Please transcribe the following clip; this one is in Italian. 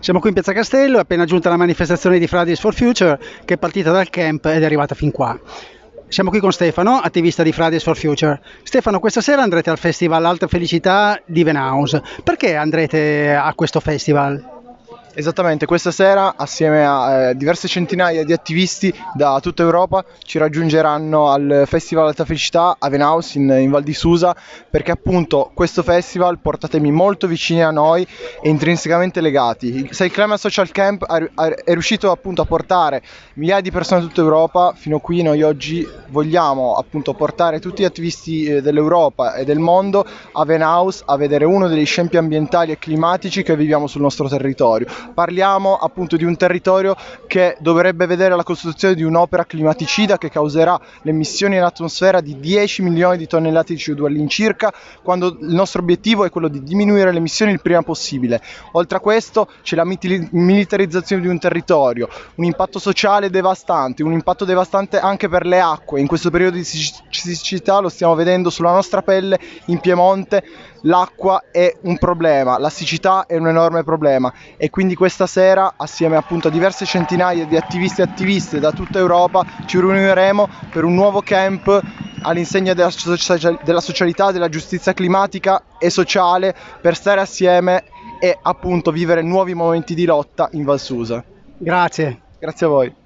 Siamo qui in Piazza Castello, è appena giunta la manifestazione di Fridays for Future che è partita dal camp ed è arrivata fin qua. Siamo qui con Stefano, attivista di Fridays for Future. Stefano, questa sera andrete al festival Alta Felicità di Venhouse. Perché andrete a questo festival? Esattamente, questa sera assieme a eh, diverse centinaia di attivisti da tutta Europa ci raggiungeranno al Festival Alta Felicità a Venhaus in, in Val di Susa perché appunto questo festival porta temi molto vicini a noi e intrinsecamente legati. Se il Climate Social Camp è riuscito appunto a portare migliaia di persone da tutta Europa, fino a qui noi oggi vogliamo appunto portare tutti gli attivisti eh, dell'Europa e del mondo a Venhaus a vedere uno degli scempi ambientali e climatici che viviamo sul nostro territorio parliamo appunto di un territorio che dovrebbe vedere la costruzione di un'opera climaticida che causerà le emissioni in atmosfera di 10 milioni di tonnellate di CO2 all'incirca, quando il nostro obiettivo è quello di diminuire le emissioni il prima possibile. Oltre a questo c'è la militarizzazione di un territorio, un impatto sociale devastante, un impatto devastante anche per le acque. In questo periodo di siccità lo stiamo vedendo sulla nostra pelle in Piemonte l'acqua è un problema, la siccità è un enorme problema e quindi questa sera assieme appunto a diverse centinaia di attivisti e attiviste da tutta Europa ci riuniremo per un nuovo camp all'insegna della, della socialità, della giustizia climatica e sociale per stare assieme e appunto vivere nuovi momenti di lotta in Valsusa. Grazie. Grazie a voi.